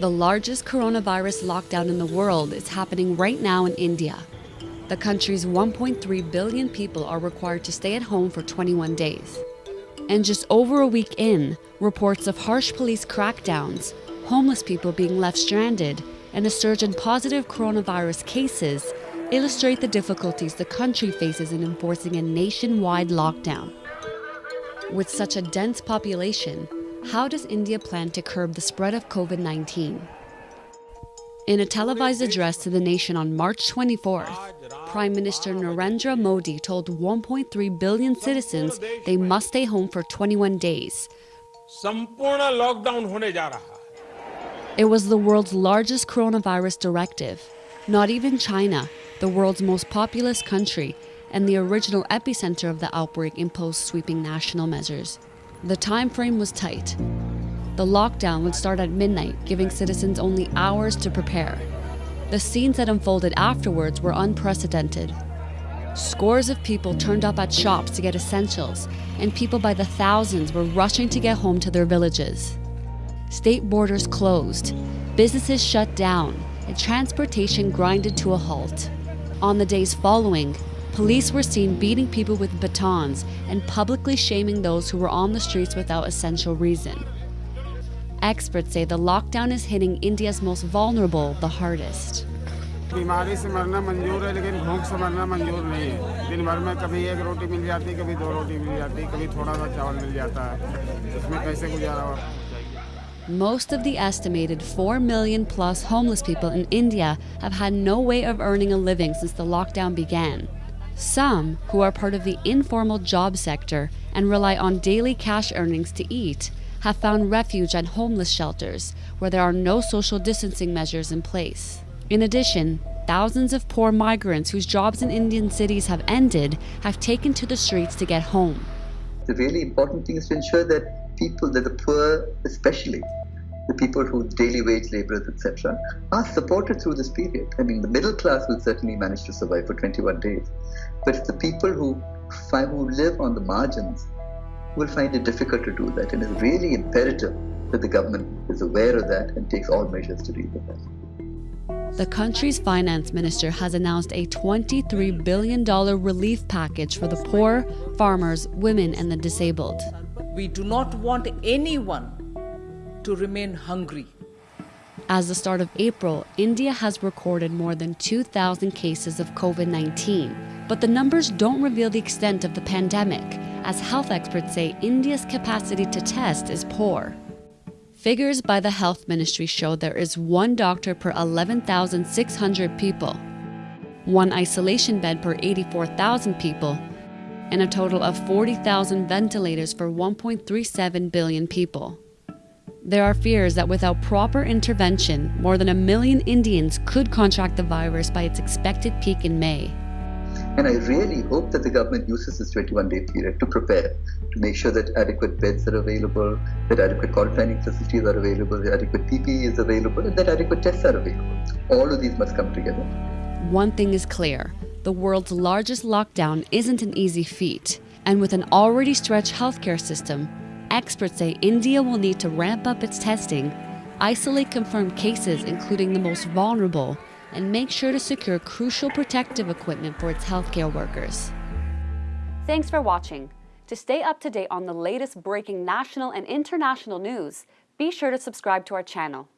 The largest coronavirus lockdown in the world is happening right now in India. The country's 1.3 billion people are required to stay at home for 21 days. And just over a week in, reports of harsh police crackdowns, homeless people being left stranded, and a surge in positive coronavirus cases illustrate the difficulties the country faces in enforcing a nationwide lockdown. With such a dense population, how does India plan to curb the spread of COVID 19? In a televised address to the nation on March 24th, Prime Minister Narendra Modi told 1.3 billion citizens they must stay home for 21 days. It was the world's largest coronavirus directive. Not even China, the world's most populous country and the original epicenter of the outbreak imposed sweeping national measures. The time frame was tight. The lockdown would start at midnight, giving citizens only hours to prepare. The scenes that unfolded afterwards were unprecedented. Scores of people turned up at shops to get essentials, and people by the thousands were rushing to get home to their villages. State borders closed, businesses shut down, and transportation grinded to a halt. On the days following, Police were seen beating people with batons and publicly shaming those who were on the streets without essential reason. Experts say the lockdown is hitting India's most vulnerable the hardest. बीमारी से मरना मंजूर है लेकिन भूख से मरना मंजूर नहीं है दिन भर में कभी एक रोटी मिल जाती कभी दो रोटी मिल जाती कभी थोड़ा सा चावल मिल जाता है इसमें कैसे गुजारा हो Most of the estimated 4 million plus homeless people in India have had no way of earning a living since the lockdown began. Some, who are part of the informal job sector and rely on daily cash earnings to eat, have found refuge at homeless shelters where there are no social distancing measures in place. In addition, thousands of poor migrants whose jobs in Indian cities have ended have taken to the streets to get home. The really important thing is to ensure that people, that the poor especially, the people who daily wage laborers, etc., are supported through this period. I mean, the middle class will certainly manage to survive for 21 days, but it's the people who find, who live on the margins will find it difficult to do that, and it's really imperative that the government is aware of that and takes all measures to deal with that. The country's finance minister has announced a $23 billion relief package for the poor, farmers, women, and the disabled. We do not want anyone to remain hungry. As the start of April, India has recorded more than 2,000 cases of COVID 19. But the numbers don't reveal the extent of the pandemic, as health experts say India's capacity to test is poor. Figures by the health ministry show there is one doctor per 11,600 people, one isolation bed per 84,000 people, and a total of 40,000 ventilators for 1.37 billion people. There are fears that without proper intervention, more than a million Indians could contract the virus by its expected peak in May. And I really hope that the government uses this 21 day period to prepare, to make sure that adequate beds are available, that adequate quarantining facilities are available, that adequate PPE is available, and that adequate tests are available. All of these must come together. One thing is clear the world's largest lockdown isn't an easy feat. And with an already stretched healthcare system, Experts say India will need to ramp up its testing, isolate confirmed cases, including the most vulnerable, and make sure to secure crucial protective equipment for its healthcare workers. Thanks for watching. To stay up to date on the latest breaking national and international news, be sure to subscribe to our channel.